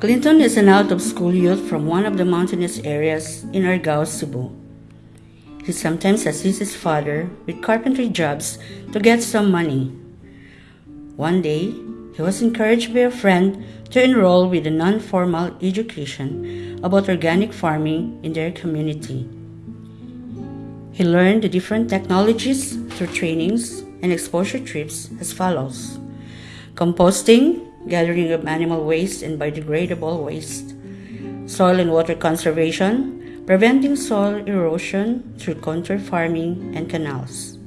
Clinton is an out of school youth from one of the mountainous areas in Argao, Cebu. He sometimes assists his father with carpentry jobs to get some money. One day, he was encouraged by a friend to enroll with a non formal education about organic farming in their community. He learned the different technologies through trainings and exposure trips as follows. Composting, gathering of animal waste and biodegradable waste, soil and water conservation, preventing soil erosion through contour farming and canals,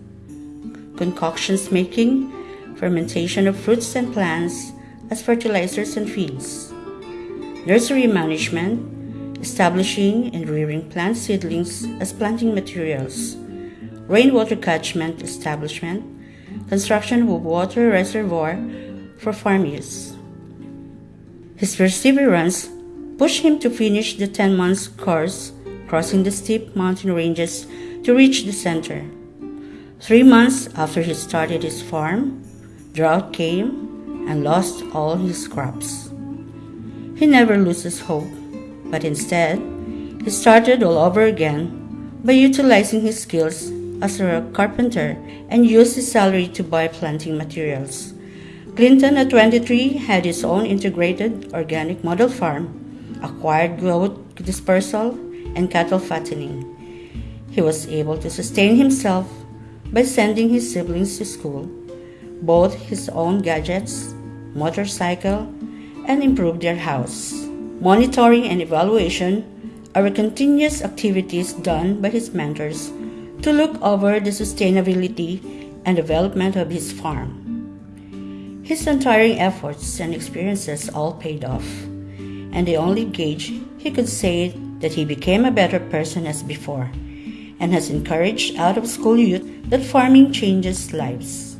concoctions making, fermentation of fruits and plants as fertilizers and feeds, nursery management, establishing and rearing plant seedlings as planting materials, rainwater catchment establishment, construction of water reservoir for farm use. His perseverance pushed him to finish the 10 months course, crossing the steep mountain ranges to reach the center. Three months after he started his farm, drought came and lost all his crops. He never loses hope, but instead, he started all over again by utilizing his skills as a carpenter and used his salary to buy planting materials. Clinton at 23 had his own integrated organic model farm, acquired goat dispersal, and cattle fattening. He was able to sustain himself by sending his siblings to school, both his own gadgets, motorcycle, and improve their house. Monitoring and evaluation are continuous activities done by his mentors to look over the sustainability and development of his farm. His untiring efforts and experiences all paid off, and the only gauge he could say that he became a better person as before, and has encouraged out of school youth that farming changes lives.